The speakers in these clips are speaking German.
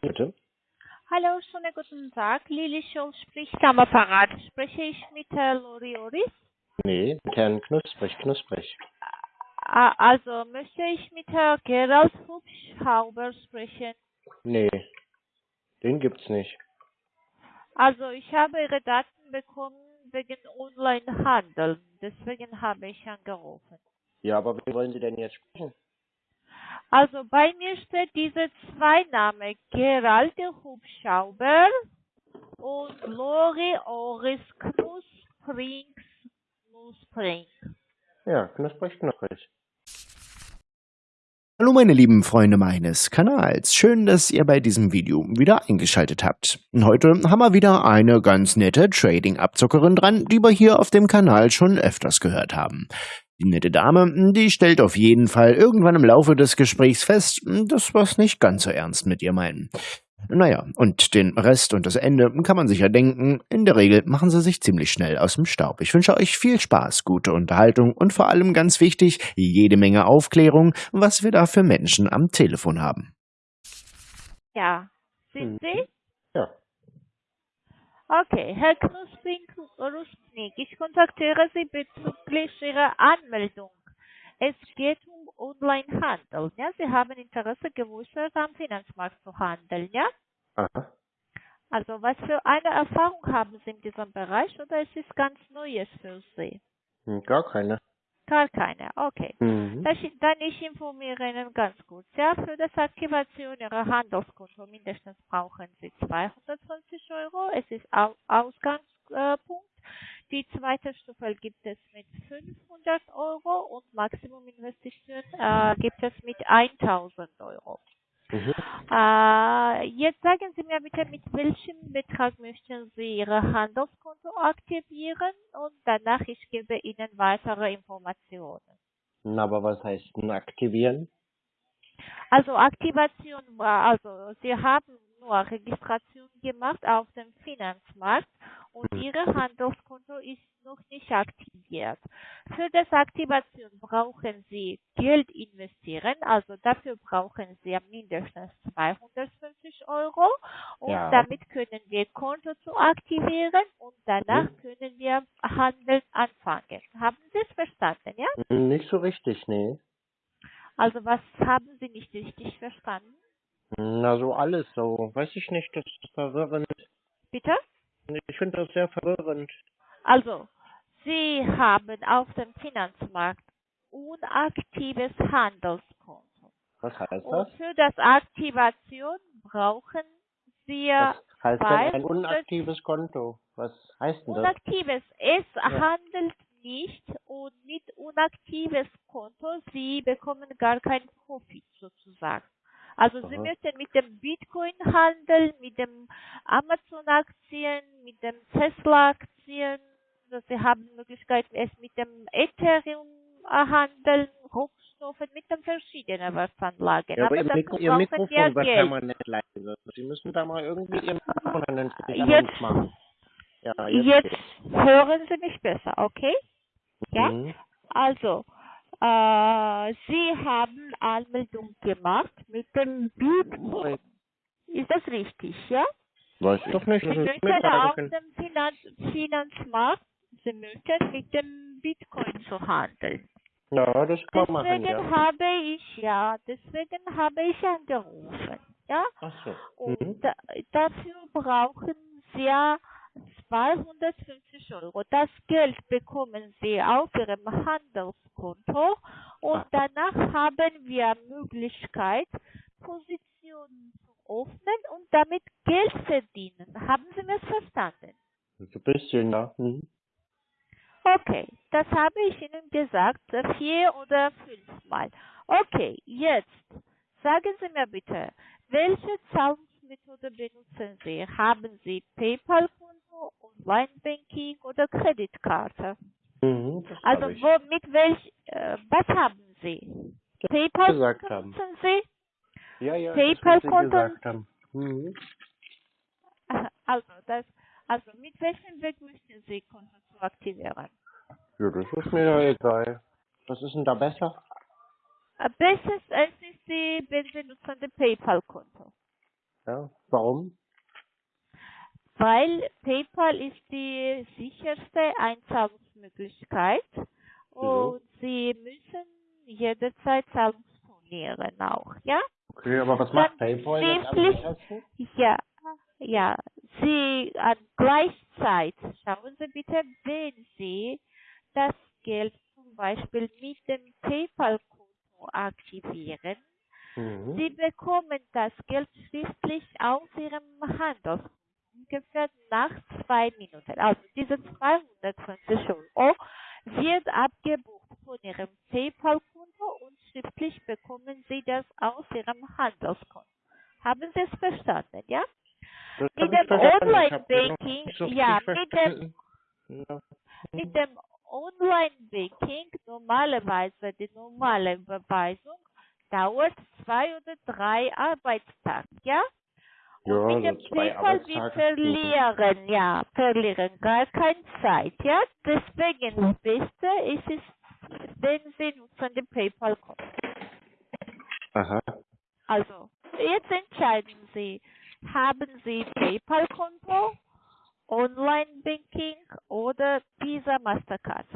Bitte? Hallo, schönen guten Tag. Lili Scholl spricht am Apparat. Spreche ich mit Herrn Lori Oris? Nee, mit Herrn Knusprig, Knusprig. Also möchte ich mit Herrn Gerald Hubschrauber sprechen. Nee, den gibt's nicht. Also ich habe Ihre Daten bekommen wegen Onlinehandel. Deswegen habe ich angerufen. Ja, aber wie wollen Sie denn jetzt sprechen? Also bei mir steht diese zwei Namen, Gerald Hubschrauber und Lori Oris Knusprig Knusprig. Ja, Knusprig, Knusprig. Hallo meine lieben Freunde meines Kanals, schön, dass ihr bei diesem Video wieder eingeschaltet habt. Heute haben wir wieder eine ganz nette Trading-Abzockerin dran, die wir hier auf dem Kanal schon öfters gehört haben. Die nette Dame, die stellt auf jeden Fall irgendwann im Laufe des Gesprächs fest, dass wir es nicht ganz so ernst mit ihr meinen. Naja, und den Rest und das Ende kann man sich ja denken, in der Regel machen sie sich ziemlich schnell aus dem Staub. Ich wünsche euch viel Spaß, gute Unterhaltung und vor allem ganz wichtig, jede Menge Aufklärung, was wir da für Menschen am Telefon haben. Ja, sind Mhm. Sie? Ja. Okay, Herr Knuspring Rustnik, ich kontaktiere Sie bezüglich Ihrer Anmeldung. Es geht um Onlinehandel. Ja? Sie haben Interesse geäußert, am Finanzmarkt zu handeln, ja? Aha. Also was für eine Erfahrung haben Sie in diesem Bereich oder ist es ganz Neues für Sie? Hm, Gar keine. Gar keine, okay. Mhm. Das, dann ich informiere Ihnen ganz kurz. Ja, für das Aktivation Ihrer Handelskonto mindestens brauchen Sie 250 Euro. Es ist Au Ausgangspunkt. Die zweite Stufe gibt es mit 500 Euro und Maximum Investition äh, gibt es mit 1000 Euro. Mhm. Äh, jetzt sagen Sie mir bitte, mit welchem Betrag möchten Sie Ihr Handelskonto aktivieren und danach ich gebe Ihnen weitere Informationen. Na, aber was heißt denn aktivieren? Also Aktivation also Sie haben nur Registration gemacht auf dem Finanzmarkt und Mhm. Ihr Handelskonto ist noch nicht aktiviert. Für das Aktivation brauchen Sie Geld investieren, also dafür brauchen Sie mindestens 250 Euro und Ja. damit können wir Konto zu aktivieren und danach Mhm. können wir Handeln anfangen. Haben Sie es verstanden, ja? Hm, Nicht so richtig, nee. Also was haben Sie nicht richtig verstanden? Na, so alles so. Weiß ich nicht, das ist verwirrend. Bitte? Ich finde das sehr verwirrend. Also, Sie haben auf dem Finanzmarkt unaktives Handelskonto. Was heißt Und das? für das Aktivation brauchen wir Was heißt denn ein 200 unaktives Konto? Was heißt denn das? unaktives. Es handelt nicht und mit unaktives Konto, Sie bekommen gar keinen Profit sozusagen. Also Sie Aha. müssen mit dem Bitcoin handeln, mit dem Amazon-Aktien, mit dem Tesla-Aktien. Also Sie haben die Möglichkeit, es mit dem Ethereum äh, handeln, Rohstoffen, mit den verschiedenen Wertanlagen. Ja, aber ihr, dafür Mikro, ihr Mikrofon wir wird permanent leise. Sie müssen da mal irgendwie Ihr Mikrofon vernünftig an Jetzt- uns machen. Ja, Jetzt geht's. hören Sie mich besser, okay? Ja? Mhm. Also, äh, Sie haben Anmeldung gemacht mit dem Bitcoin. Ist das richtig, ja? Weiß ich doch nicht, Sie möchten mir auf dem Finanz Finanzmarkt, Sie möchten mit dem Bitcoin zu handeln. Ja, das kann man machen, Deswegen ja. habe ich, ja, deswegen habe ich angerufen, ja? Ach so. Und Mhm. da, dafür brauchen Sie ja 250 Euro. Das Geld bekommen Sie auf Ihrem Handelskonto und Ah. danach haben wir Möglichkeit, Positionen zu öffnen und damit Geld verdienen. Haben Sie mir verstanden? Ein bisschen, ja. Mhm. Okay, das habe ich Ihnen gesagt, äh, vier oder fünfmal. Okay, jetzt sagen Sie mir bitte, welche Zahlungsmethode benutzen Sie? Haben Sie PayPal-Konto, Online-Banking oder Kreditkarte? Mhm, Also wo, mit welch, äh, was haben Sie? PayPal gesagt haben. benutzen Sie? Ja, ja, PayPal das, was Sie Konto? gesagt haben. Mhm. Also, das, also mit welchem Weg möchten Sie Konto zu aktivieren? Ja, das ist mir ja egal. Was ist denn da besser? Äh, Bestes es ist die, wenn Sie nutzen PayPal-Konto. Ja, warum? Weil PayPal ist die sicherste Einzahlungsmöglichkeit und Sie müssen jederzeit Zahlung stornieren auch, ja? Okay, aber was Dann macht PayPal jetzt am wirklich- sichersten? Ja, ja. Sie an gleichzeit, schauen Sie bitte, wenn Sie das Geld zum Beispiel mit dem PayPal-Konto aktivieren, Mhm. Sie bekommen das Geld schriftlich auf Ihrem Handelskonto ungefähr nach zwei Minuten. Also diese 250 Euro wird abgebucht von Ihrem PayPal-Konto und schriftlich bekommen Sie das aus Ihrem Handelskonto. Haben Sie es verstanden, ja? Das Mit dem Online-Banking, so ja, mit dem. Ja. mit dem Online-Banking normalerweise die normale Überweisung dauert zwei oder drei Arbeitstage, ja? Ja, mit dem so zwei PayPal wir Arbeitstage. verlieren, ja, verlieren gar keine Zeit, ja? Deswegen das Beste ist es, wenn Sie nutzen den PayPal-Konto. Aha. Also, jetzt entscheiden Sie, haben Sie PayPal-Konto, Online-Banking oder Visa Mastercard?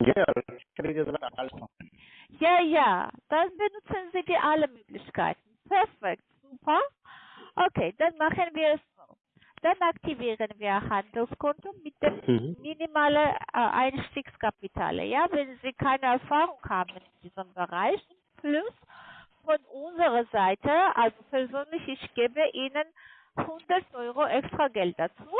Ja, ich hätte gesagt, alles noch. Ja, ja, dann benutzen Sie die alle Möglichkeiten. Perfekt, super. Okay, dann machen wir es so. Dann aktivieren wir Handelskonto mit dem Mhm. minimalen äh, Einstiegskapital. Ja, wenn Sie keine Erfahrung haben in diesem Bereich, plus von unserer Seite, also persönlich, ich gebe Ihnen 100 Euro extra Geld dazu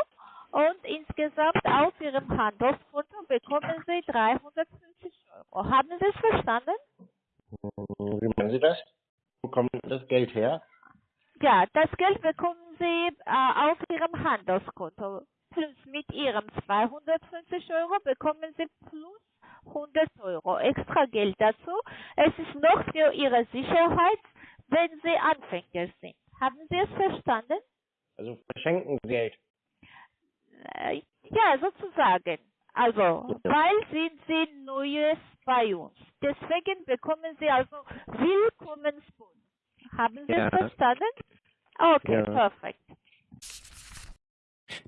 und insgesamt auf Ihrem Handelskonto bekommen Sie 350 Euro. Haben Sie es verstanden? Wie meinen Sie das? Wo kommt das Geld her? Ja, das Geld bekommen Sie äh, auf Ihrem Handelskonto. Plus mit Ihrem 250 Euro bekommen Sie plus 100 Euro extra Geld dazu. Es ist noch für Ihre Sicherheit, wenn Sie Anfänger sind. Haben Sie es verstanden? Also verschenken Geld. Äh, ja, sozusagen. Also, weil sind Sie Neues bei uns. Deswegen bekommen Sie also Willkommensbonus. Haben Sie Ja. es verstanden? Okay, Ja. perfekt.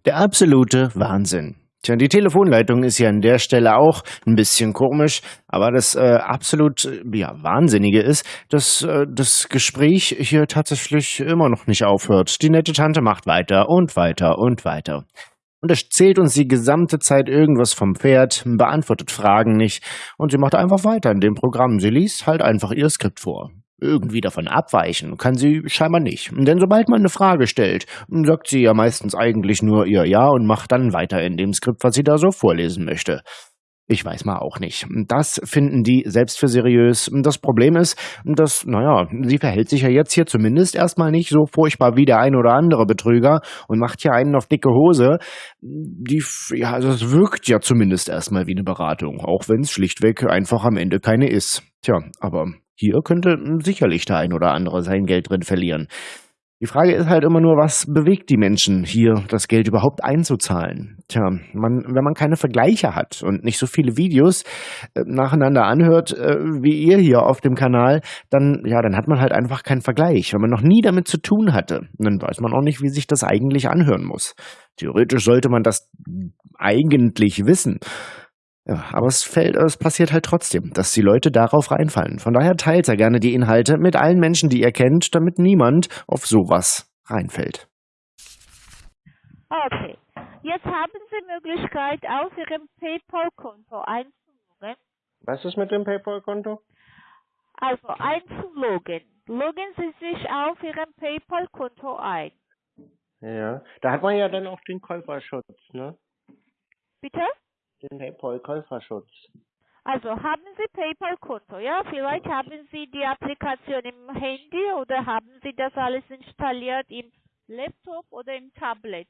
Der absolute Wahnsinn. Tja, die Telefonleitung ist ja an der Stelle auch ein bisschen komisch, aber das äh, absolut ja, Wahnsinnige ist, dass äh, das Gespräch hier tatsächlich immer noch nicht aufhört. Die nette Tante macht weiter und weiter und weiter. Und erzählt uns die gesamte Zeit irgendwas vom Pferd, beantwortet Fragen nicht und sie macht einfach weiter in dem Programm. Sie liest halt einfach ihr Skript vor. Irgendwie davon abweichen kann sie scheinbar nicht. Denn sobald man eine Frage stellt, sagt sie ja meistens eigentlich nur ihr Ja und macht dann weiter in dem Skript, was sie da so vorlesen möchte. Ich weiß mal auch nicht. Das finden die selbst für seriös. Das Problem ist, dass, naja, sie verhält sich ja jetzt hier zumindest erstmal nicht so furchtbar wie der ein oder andere Betrüger und macht hier einen auf dicke Hose. Die, ja, also es wirkt ja zumindest erstmal wie eine Beratung, auch wenn es schlichtweg einfach am Ende keine ist. Tja, aber hier könnte sicherlich der ein oder andere sein Geld drin verlieren. Die Frage ist halt immer nur, was bewegt die Menschen hier, das Geld überhaupt einzuzahlen? Tja, man, wenn man keine Vergleiche hat und nicht so viele Videos äh, nacheinander anhört, äh, wie ihr hier auf dem Kanal, dann, ja, dann hat man halt einfach keinen Vergleich. Wenn man noch nie damit zu tun hatte, dann weiß man auch nicht, wie sich das eigentlich anhören muss. Theoretisch sollte man das eigentlich wissen. Ja, aber es fällt, es passiert halt trotzdem, dass die Leute darauf reinfallen. Von daher teilt er gerne die Inhalte mit allen Menschen, die ihr kennt, damit niemand auf sowas reinfällt. Okay. Jetzt haben Sie Möglichkeit, auf Ihrem PayPal-Konto einzuloggen. Was ist mit dem PayPal-Konto? Also einzuloggen. Loggen Sie sich auf Ihrem PayPal-Konto ein. Ja. Da hat man ja dann auch den Käuferschutz, ne? Bitte? Den PayPal-Käuferschutz. Also haben Sie PayPal-Konto, ja? Vielleicht haben Sie die Applikation im Handy oder haben Sie das alles installiert im Laptop oder im Tablet?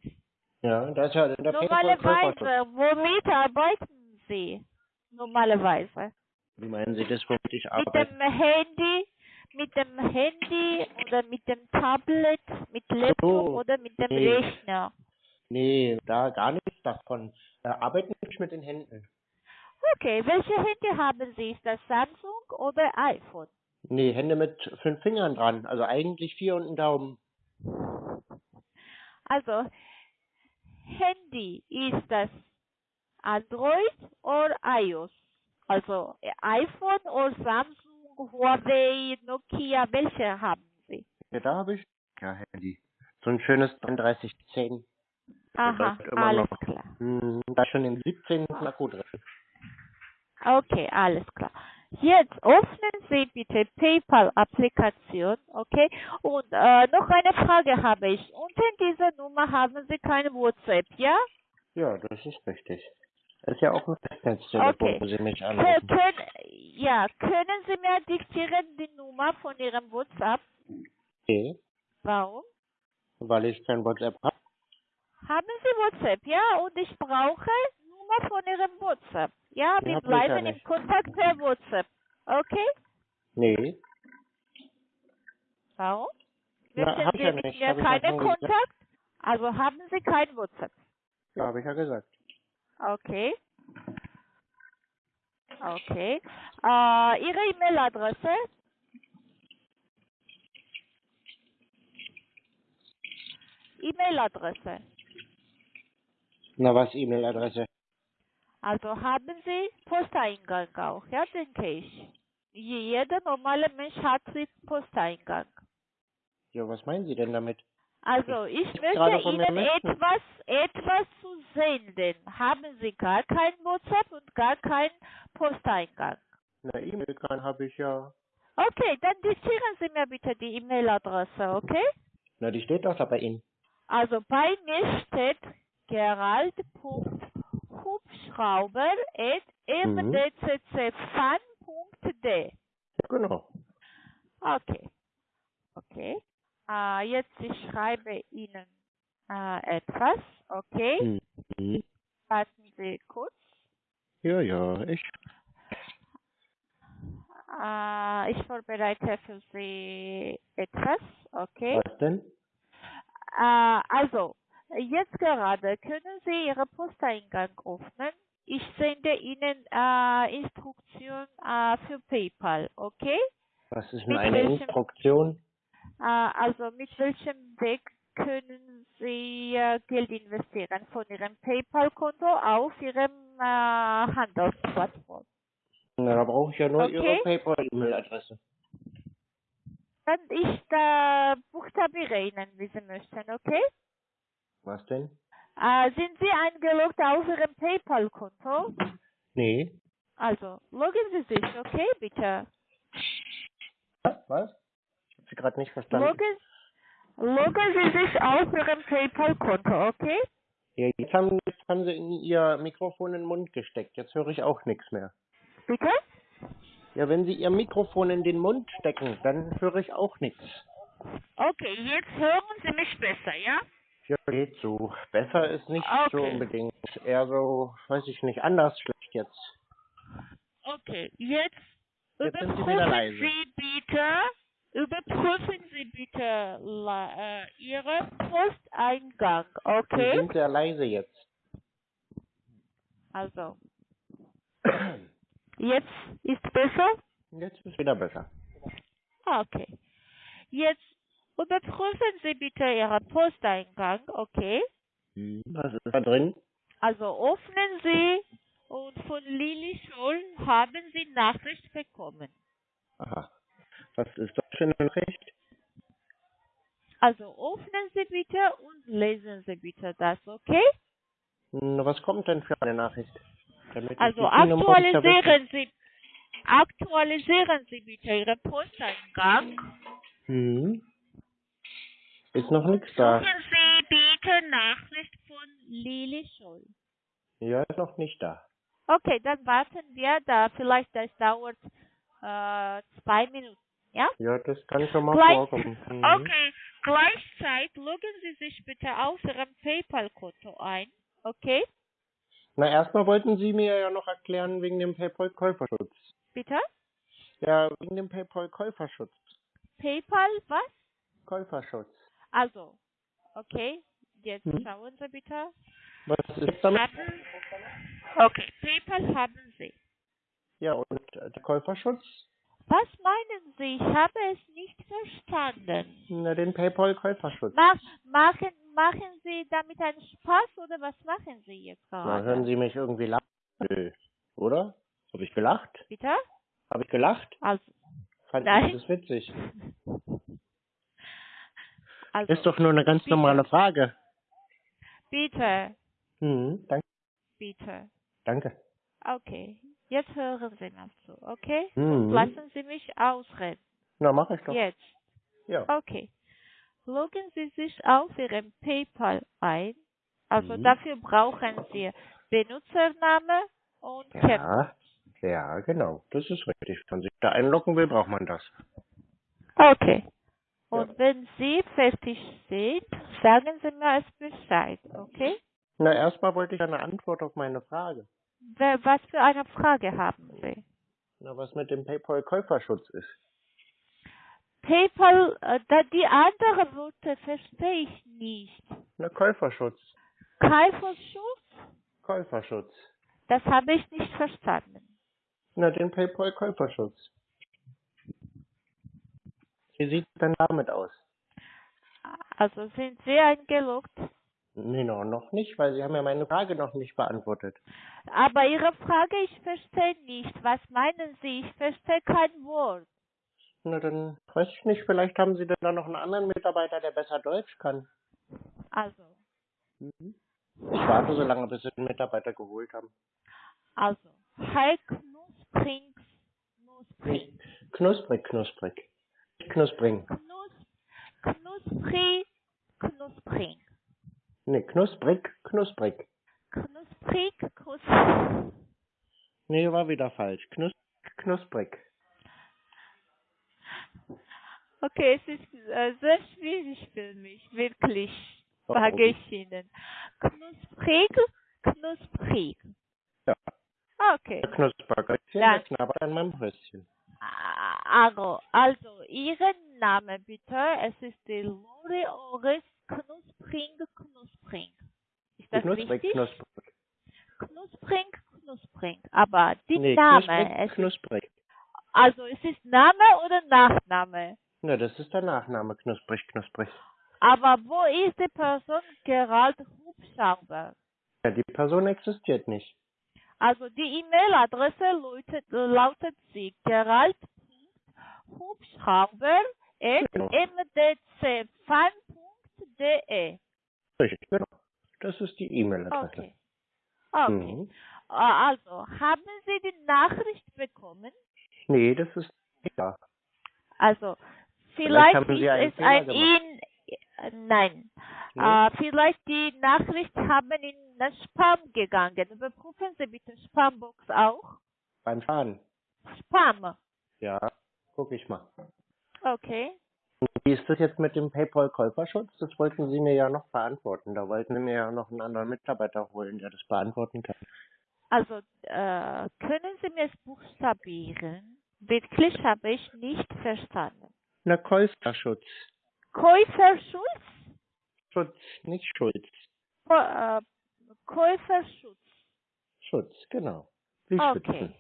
Ja, da ist ja der Normalerweise, womit arbeiten Sie? Normalerweise. Wie meinen Sie das, womit ich Mit arbeite? dem Handy, mit dem Handy oder mit dem Tablet, mit Laptop so. oder mit dem. Rechner. Nee, da gar nichts davon. Da arbeiten nicht mit den Händen. Okay, welche Handy haben Sie? Ist das Samsung oder iPhone? Nee, Hände mit fünf Fingern dran. Also eigentlich vier und ein Daumen. Also, Handy, ist das Android oder iOS? Also, iPhone oder Samsung, Huawei, Nokia, welche haben Sie? Ja, da habe ich ja Handy. So ein schönes 3310. Aha, alles noch. klar. Hm, da schon im 17. Akku drin. Okay, alles klar. Jetzt öffnen Sie bitte PayPal-Applikation, okay? Und äh, noch eine Frage habe ich. Unter dieser Nummer haben Sie kein WhatsApp, ja? Ja, das ist richtig. Das ist ja auch ein Festnetztelefon, Okay. wo Sie mich anrufen. können, ja, können Sie mir diktieren die Nummer von Ihrem WhatsApp? Okay, Warum? weil ich kein WhatsApp habe. Haben Sie WhatsApp, ja? Und ich brauche Nummer von Ihrem WhatsApp. Ja, wir ja bleiben im. Kontakt per WhatsApp. Okay? Nee, Warum? Na, hab Sie ja mit nicht. ja keinen schon gesagt. Kontakt? Also haben Sie kein WhatsApp. ja, habe ich ja gesagt. Okay. Okay. Äh, Ihre E-Mail-Adresse? E-Mail-Adresse. Na, was E-Mail-Adresse? Also haben Sie Posteingang auch, ja, denke ich. Je- Jeder normale Mensch hat Sie Posteingang. Ja, was meinen Sie denn damit? Also ich möchte Ihnen etwas, etwas zu senden. Haben Sie gar kein WhatsApp und gar keinen Posteingang? Na, E-Mail kann habe ich ja. Okay, dann diktieren Sie mir bitte die E-Mail-Adresse, okay? Na, die steht doch da bei Ihnen. Also bei mir steht gerald.hubschrauber.mdccfan.de. Ja, genau. Okay. Okay. Äh, jetzt ich schreibe Ihnen äh, etwas. Okay. Mhm. Warten Sie kurz. Ja, ja, ich. Äh, ich vorbereite für Sie etwas. Okay. Was denn? Also, jetzt gerade können Sie Ihre Posteingang öffnen. Ich sende Ihnen äh, Instruktion äh, für PayPal, okay? Was ist denn Mit eine welchem- Instruktion? Äh, also mit welchem Weg können Sie äh, Geld investieren von Ihrem PayPal-Konto auf Ihrem äh, Handelsplattform? Na, da brauche ich ja nur Okay. Ihre PayPal-E-Mail-Adresse. Dann ich äh, buchstabiere Ihnen, wie Sie möchten, okay? Was denn? Äh, sind Sie eingeloggt auf Ihrem PayPal-Konto? Nee. Also, loggen Sie sich, okay, bitte. Was? Ich habe Sie gerade nicht verstanden. Loggen, loggen Sie sich auf Ihrem PayPal-Konto, okay? Ja, jetzt haben, jetzt haben Sie in Ihr Mikrofon in den Mund gesteckt. Jetzt höre ich auch nichts mehr. Bitte? Ja, wenn Sie Ihr Mikrofon in den Mund stecken, dann höre ich auch nichts. Okay, jetzt hören Sie mich besser, ja? Ja, geht so. Besser ist nicht so Okay. unbedingt. Eher so, weiß ich nicht, anders schlecht jetzt. Okay, jetzt, Jetzt Sie überprüfen. Sie bitte, überprüfen Sie bitte la- äh, Ihren Posteingang, Sie okay? sind sehr leise jetzt. Also, jetzt ist besser? Jetzt ist wieder besser. Okay. Jetzt überprüfen Sie bitte Ihren Posteingang, okay? Was ist da drin? Also öffnen Sie und von Lili Scholl haben Sie Nachricht bekommen. Aha. Was ist das für eine Nachricht? Also öffnen Sie bitte und lesen Sie bitte das, okay? Na, was kommt denn für eine Nachricht? Damit Also aktualisieren Sie aktualisieren Sie bitte Ihren Posteingang. Hm. Ist noch nichts da. Suchen Sie bitte Nachricht von Lili Scholl. Ja, ist noch nicht da. Okay, dann warten wir da. Vielleicht das dauert äh, zwei Minuten. Ja? Ja, das kann schon mal Gleich, vorkommen. Mhm. okay, gleichzeitig loggen Sie sich bitte auf Ihrem PayPal-Konto ein. Okay? Na, erstmal wollten Sie mir ja noch erklären wegen dem PayPal-Käuferschutz. Bitte? Ja, wegen dem PayPal-Käuferschutz. PayPal, was? Käuferschutz. Also, okay, jetzt Hm. schauen Sie bitte. Was ist damit? Haben, okay, PayPal haben Sie. Ja, und äh, der Käuferschutz? Was meinen Sie? Ich habe es nicht verstanden. Na, den PayPal-Käuferschutz. Ma machen, machen Sie damit einen Spaß oder was machen Sie jetzt Na, gerade? hören Sie mich irgendwie lachen? Nö. Oder? Habe ich gelacht? Bitte? Habe ich gelacht? Also, Fand Nein. ich das witzig? also Ist doch nur eine ganz bitte. normale Frage. bitte, Mhm, danke. bitte. danke. Okay, jetzt hören Sie mir zu, okay? Mhm. Lassen Sie mich ausreden. Na, mach ich doch. Jetzt. Ja. Okay. Loggen Sie sich auf Ihrem PayPal ein. Also Mhm. dafür brauchen Sie Benutzername und. Ja, ja, genau. Das ist richtig. Wenn man sich da einloggen will, braucht man das. Okay. Und Ja. wenn Sie fertig sind, sagen Sie mir es Bescheid, okay? Na, erstmal wollte ich eine Antwort auf meine Frage. Was für eine Frage haben Sie? Na, was mit dem PayPal-Käuferschutz ist. PayPal, äh, da die andere Worte verstehe ich nicht. Na, Käuferschutz. Käuferschutz? Käuferschutz. Das habe ich nicht verstanden. Na, den PayPal-Käuferschutz. Wie sieht es denn damit aus? Also sind Sie eingeloggt? Nee, no, noch nicht, weil Sie haben ja meine Frage noch nicht beantwortet. Aber Ihre Frage, ich verstehe nicht. Was meinen Sie? Ich verstehe kein Wort. Na, dann weiß ich nicht, vielleicht haben Sie denn da noch einen anderen Mitarbeiter, der besser Deutsch kann. Also, Ich warte so lange, bis Sie den Mitarbeiter geholt haben. also, Hi Knuspring, Knuspring, Nicht knusprig, knusprig. Knuspring. Knus, Knusprig, Knuspring, Nee, knusprig, knusprig. Knusprig, Knusprig. Nee, war wieder falsch. Knus knusprig. Okay, es ist äh, sehr schwierig für mich, wirklich, Oh, sage ich Ihnen. Knusprig, Knusprig. Ja. Okay. Knuspergötzchen, Ja. der knabbert an meinem Bröstchen. Also, also, Ihren Namen bitte. Es ist die Lore Ores Knuspring Knuspring. Ist das Knusprig, richtig? knusprig. Knuspring Knuspring. Aber die Nee, Name, knusprig, knusprig. also es ist Name oder Nachname? Na, das ist der Nachname, knusprig, knusprig. Aber wo ist die Person Gerald Hubschrauber? Ja, die Person existiert nicht. Also die E-Mail-Adresse lautet, lautet sie gerald.hubschrauber Genau. Richtig, genau. Das ist die E-Mail-Adresse. Okay. Okay. Mhm. Äh, Also, haben Sie die Nachricht bekommen? Nee, das ist nicht da. Also, vielleicht, einen ist es ein nein, äh, vielleicht die Nachricht haben in den Spam gegangen. Überprüfen Sie bitte Spambox auch. Beim Fahren. Spam. Ja, guck ich mal. Okay. Wie ist das jetzt mit dem PayPal-Käuferschutz? Das wollten Sie mir ja noch beantworten. Da wollten Sie mir ja noch einen anderen Mitarbeiter holen, der das beantworten kann. Also, äh, können Sie mir es buchstabieren? Wirklich habe ich nicht verstanden. Na, Käuferschutz. Käuferschutz? Schutz, nicht Schulz. Kä- äh, Käuferschutz. Schutz, genau. Wie Okay. schützen.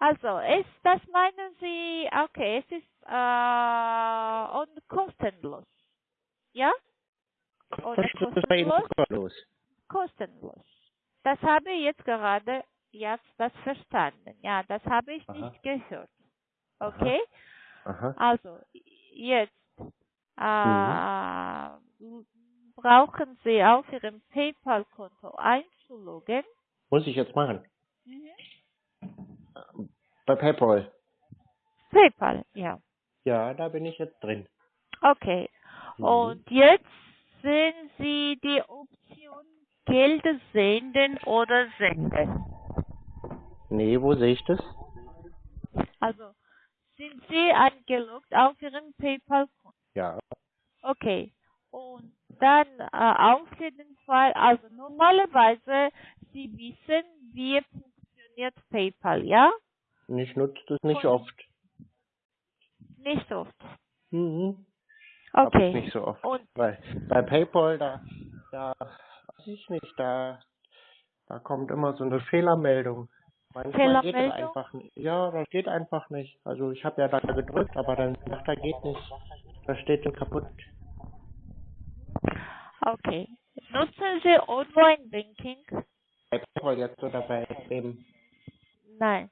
Also, ist, das meinen Sie, okay, es ist äh, und kostenlos. Ja? Oder kostenlos? kostenlos. Kostenlos. Das habe ich jetzt gerade jetzt das verstanden. Ja, das habe ich Aha. nicht gehört. Okay? Aha. Also, jetzt äh, Mhm. brauchen Sie auf Ihrem PayPal-Konto einzuloggen. Muss ich jetzt machen. Mhm. Bei PayPal. PayPal, ja. Ja, da bin ich jetzt drin. Okay. Mhm. Und jetzt sehen Sie die Option Geld senden oder senden. Nee, wo sehe ich das? Also sind Sie eingeloggt auf Ihrem PayPal-Konto. Ja. Okay. Und dann äh, auf jeden Fall, also normalerweise Sie wissen, wie funktioniert PayPal, ja? Ich nutze das nicht Von- oft. Nicht oft. Mhm. Okay. nicht so oft. Und Weil bei PayPal, da, da, weiß ich nicht, da, da kommt immer so eine Fehlermeldung. Manchmal geht Fehlermeldung? einfach nicht. Ja, das geht einfach nicht. Also ich habe ja da gedrückt, aber dann sagt er geht nicht. Da steht dann kaputt. Okay. Nutzen Sie Online-Banking? Bei PayPal jetzt oder bei wem? Nein.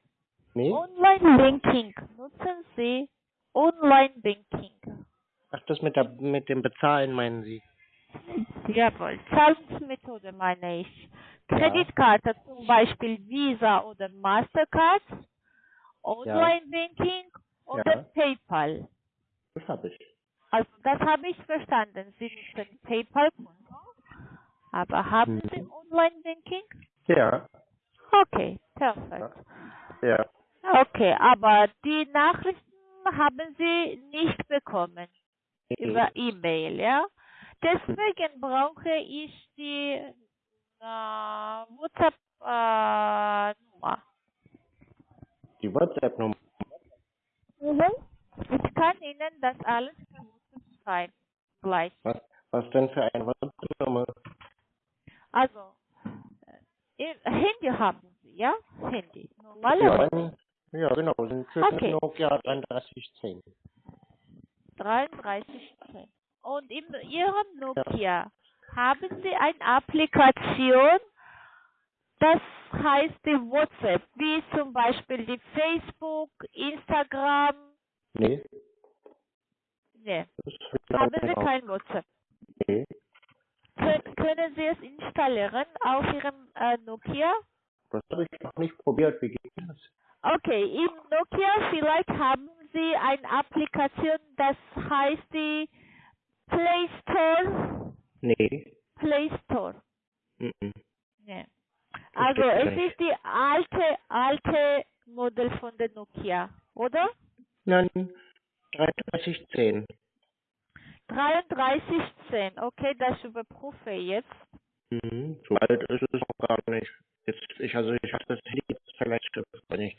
Nee? Online-Banking. Nutzen Sie Online-Banking? Ach, das mit, der, mit dem Bezahlen meinen Sie? Jawohl. Zahlungsmethode meine ich. Kreditkarte zum Beispiel Visa oder Mastercard, Online-Banking oder Ja. PayPal. Das habe ich. Also das habe ich verstanden. Sie nutzen PayPal-Konto. Aber haben Mhm. Sie Online-Banking? Ja. Okay, perfekt. Ja. Okay, aber die Nachrichten haben Sie nicht bekommen über E-Mail, ja? Deswegen brauche ich die äh, WhatsApp-Nummer. Die WhatsApp-Nummer. Ich kann Ihnen das alles schreiben. Gleich. Was, was denn für eine WhatsApp-Nummer? Also, äh, Handy haben Sie, ja? Handy. Normale Ja, ja, genau. Sind für Okay. Nokia 3310. 3310. Und in Ihrem Nokia haben Sie eine Applikation, das heißt die WhatsApp, wie zum Beispiel die Facebook, Instagram. Nee. Ne, ist haben Sie kein WhatsApp. Nee. Kön können Sie es installieren auf Ihrem äh, Nokia? Das habe ich noch nicht probiert. Wie geht das? Okay, im Nokia vielleicht haben Sie eine Applikation, das heißt die Play Store. Nee. Play Store. Mhm. Nee. Das Also es ist die alte, alte Modell von der Nokia, oder? Nein. 3310. 3310, okay, das überprüfe ich jetzt. Mhm. So alt ist es noch gar nicht. Jetzt, ich, also ich habe das Handy jetzt vielleicht, wenn ich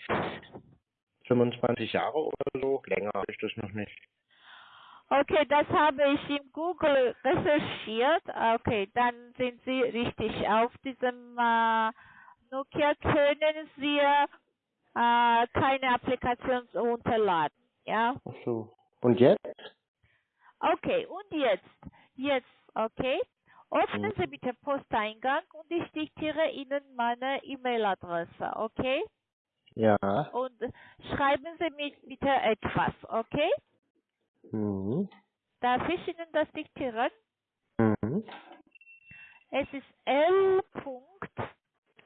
25 Jahre oder so, länger habe ich das noch nicht. Okay, das habe ich in Google recherchiert. Okay, dann sind Sie richtig auf diesem äh, Nokia können Sie äh, keine Applikation runterladen, ja? Ach so. Und jetzt? Okay, und jetzt, jetzt, okay, öffnen. Sie bitte Posteingang und ich diktiere Ihnen meine E-Mail-Adresse, okay? Ja. Und schreiben Sie mir bitte etwas, okay? Mhm. Darf ich Ihnen das diktieren? Mhm. Es ist L.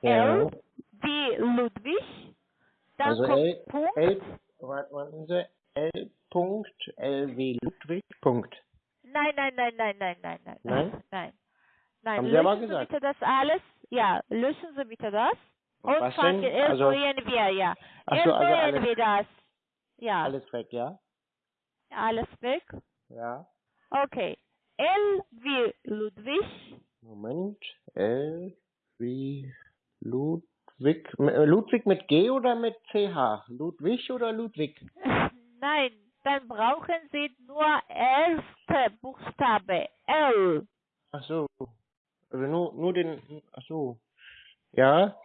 L wie Ludwig, dann Also kommt L, Punkt, L, warte, warten Sie, L. Punkt, L wie Ludwig, Punkt. nein, nein, nein, nein, nein, nein, nein, Nein? nein, nein, Haben Sie aber löschen Sie gesagt. bitte das alles, ja, löschen Sie bitte das und Was fangen, denn? Also, wir, ja, ach so, also alles, wir das, ja, alles weg, ja? alles weg, Ja. okay, L wie Ludwig, Moment. L wie Ludwig. Äh, Ludwig mit G oder mit CH? Ludwig oder Ludwig? nein, dann brauchen Sie nur erste Buchstabe, L, Ach so. Also nur, nur den, ach so. Ja.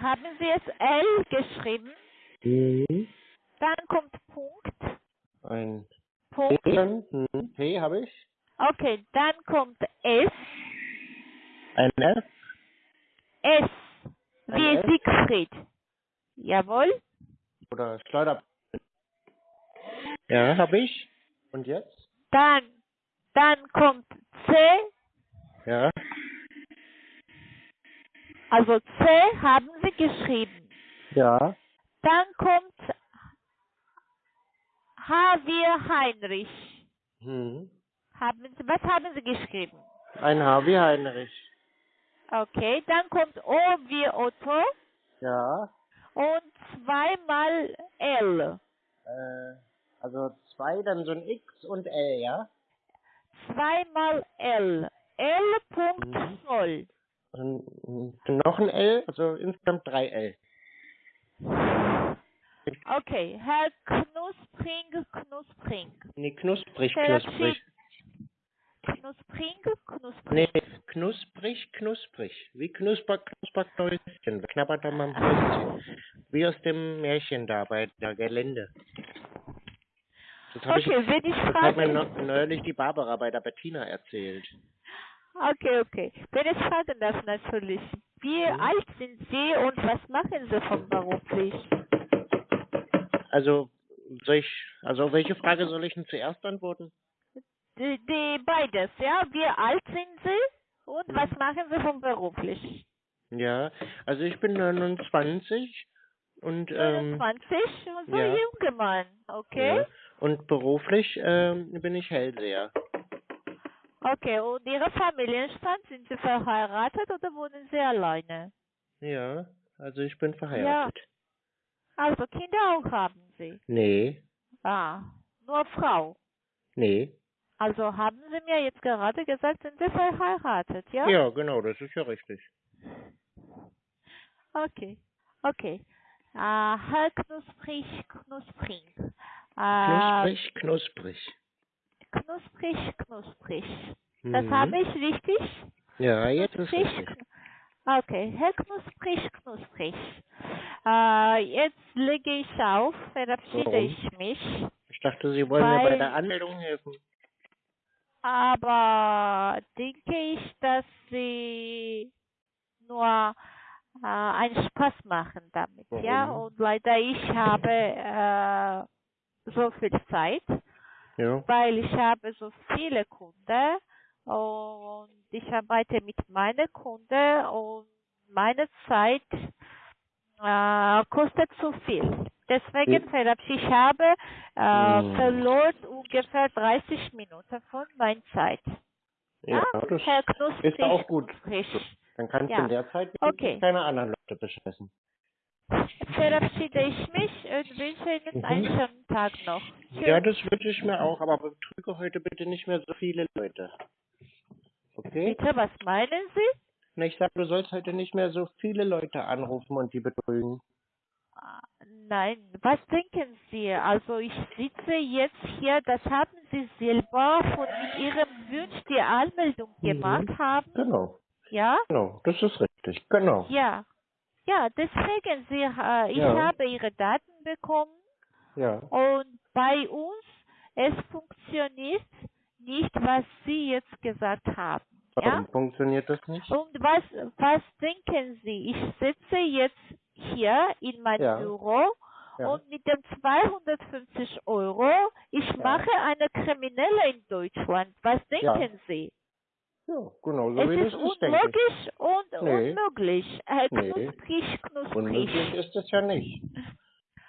haben Sie es L geschrieben, Mhm. dann kommt Punkt, Ein Punkt, P, mhm. P habe ich. okay, dann kommt S, Ein F. S, wie? Siegfried, jawohl, Oder Schleuder. Ja, habe ich. Und jetzt? dann, dann kommt C, Ja. also C haben Sie geschrieben, Ja. dann kommt H wie Heinrich, Hm. haben Sie, was haben Sie geschrieben? Ein H wie Heinrich. Okay, dann kommt O wie Otto Ja. und zweimal L. Äh, also zwei, dann so ein X und L, ja? Zweimal L. L. Punkt Mhm. Zoll. Und noch ein L, also insgesamt drei L. Okay, Herr Knuspring, Knuspring. Nee, knusprig, knusprig. Knuspring, Knuspring. Nee, knusprig, knusprig. Wie knusper, knusper Knäuschen. Knabbert doch mal am Häuschen. Wie aus dem Märchen da bei der Gelände. Das habe ich, Okay, wenn ich das hat mir frage, neu- neulich die Barbara bei der Bettina erzählt. Okay, okay. Wenn ich fragen darf natürlich, wie Mhm. alt sind Sie und was machen Sie von beruflich? Also, soll ich, also welche Frage soll ich denn zuerst antworten? Die, die beides, ja? Wie alt sind Sie und was Mhm. machen Sie von beruflich? Ja, also ich bin 29 und ähm, 29 und so ja. junger Mann, okay? ja, und beruflich ähm, bin ich Hellseher. Okay, und Ihre Familienstand, sind Sie verheiratet oder wohnen Sie alleine? Ja, also ich bin verheiratet. Also Kinder auch haben Sie? Nee, Ah, nur Frau. nee. Also haben Sie mir jetzt gerade gesagt, sind Sie verheiratet, ja? Ja, genau, das ist ja richtig. Okay, okay. Äh, Herr Knusprig, Knusprig. Äh, Knusprig, knusprig. knusprig, knusprig. Das Mhm. habe ich richtig? Ja, jetzt ist Knusprig, richtig. kn- Okay, Herr Knusprig, Knusprig. Äh, jetzt lege ich auf, verabschiede Warum? ich mich. Ich dachte, Sie wollen mir bei der Anmeldung helfen. Aber denke ich, dass Sie nur äh, einen Spaß machen damit, ja? Warum? Und leider ich habe äh, so viel Zeit, Ja. weil ich habe so viele Kunden und ich arbeite mit meinen Kunden und meine Zeit äh, kostet zu viel. Deswegen Wie- verabschiede ich habe äh, Hm. verloren ungefähr 30 Minuten von meiner Zeit. Ja, das Herr Knusprig, ist auch gut. Knusprig. Dann kannst Ja. du in der Zeit Okay. keine anderen Leute bescheißen. Verabschiede ich mich und wünsche Ihnen Mhm. einen schönen Tag noch. Tschüss. Ja, das wünsche ich mir auch, aber betrüge heute bitte nicht mehr so viele Leute. Okay? Bitte, was meinen Sie? Na, ich sag, du sollst heute nicht mehr so viele Leute anrufen und die betrügen. Ah, Nein, was denken Sie? Also ich sitze jetzt hier, das haben Sie selber von Ihrem Wunsch die Anmeldung Mhm. gemacht haben, Genau, ja? genau, das ist richtig, genau. Ja. Ja, deswegen, Sie, äh, ich Ja. habe Ihre Daten bekommen Ja, und bei uns, es funktioniert nicht, was Sie jetzt gesagt haben. Ja? warum funktioniert das nicht? Und was, was denken Sie? Ich sitze jetzt hier in meinem Ja. Büro Ja. und mit dem 250 Euro, ich Ja. mache eine Kriminelle in Deutschland. Was denken Sie? Ja, genau so es wie ist das ist, unmöglich und Nee. unmöglich. Äh, Nee. Knusprig, knusprig. Unmöglich ist es ja nicht.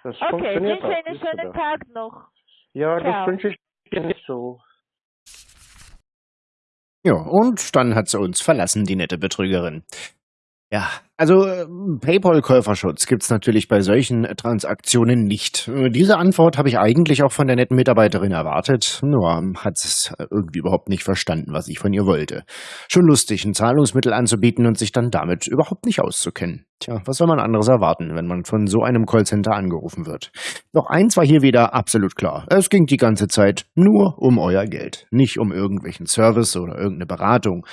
Das Okay, funktioniert wünsche einen schönen. Tag noch. Ja, Ciao. das wünsche ich dir nicht so. Ja, und dann hat sie uns verlassen, die nette Betrügerin. Ja, also äh, PayPal-Käuferschutz gibt's natürlich bei solchen äh, Transaktionen nicht. Äh, Diese Antwort habe ich eigentlich auch von der netten Mitarbeiterin erwartet, nur hat es irgendwie überhaupt nicht verstanden, was ich von ihr wollte. Schon lustig, ein Zahlungsmittel anzubieten und sich dann damit überhaupt nicht auszukennen. Tja, was soll man anderes erwarten, wenn man von so einem Callcenter angerufen wird? Doch eins war hier wieder absolut klar. Es ging die ganze Zeit nur um euer Geld, nicht um irgendwelchen Service oder irgendeine Beratung.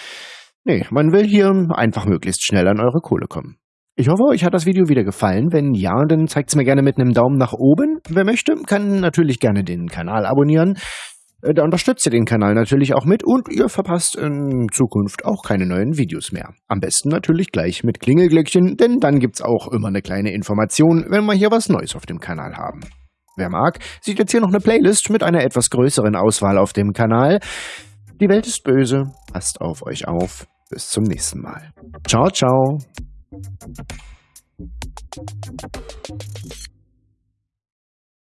Nee, man will hier einfach möglichst schnell an eure Kohle kommen. Ich hoffe, euch hat das Video wieder gefallen. Wenn ja, dann zeigt's mir gerne mit einem Daumen nach oben. Wer möchte, kann natürlich gerne den Kanal abonnieren. Äh, Da unterstützt ihr den Kanal natürlich auch mit und ihr verpasst in Zukunft auch keine neuen Videos mehr. Am besten natürlich gleich mit Klingelglöckchen, denn dann gibt's auch immer eine kleine Information, wenn wir hier was Neues auf dem Kanal haben. Wer mag, sieht jetzt hier noch eine Playlist mit einer etwas größeren Auswahl auf dem Kanal. Die Welt ist böse, passt auf euch auf. Bis zum nächsten Mal. Ciao, ciao.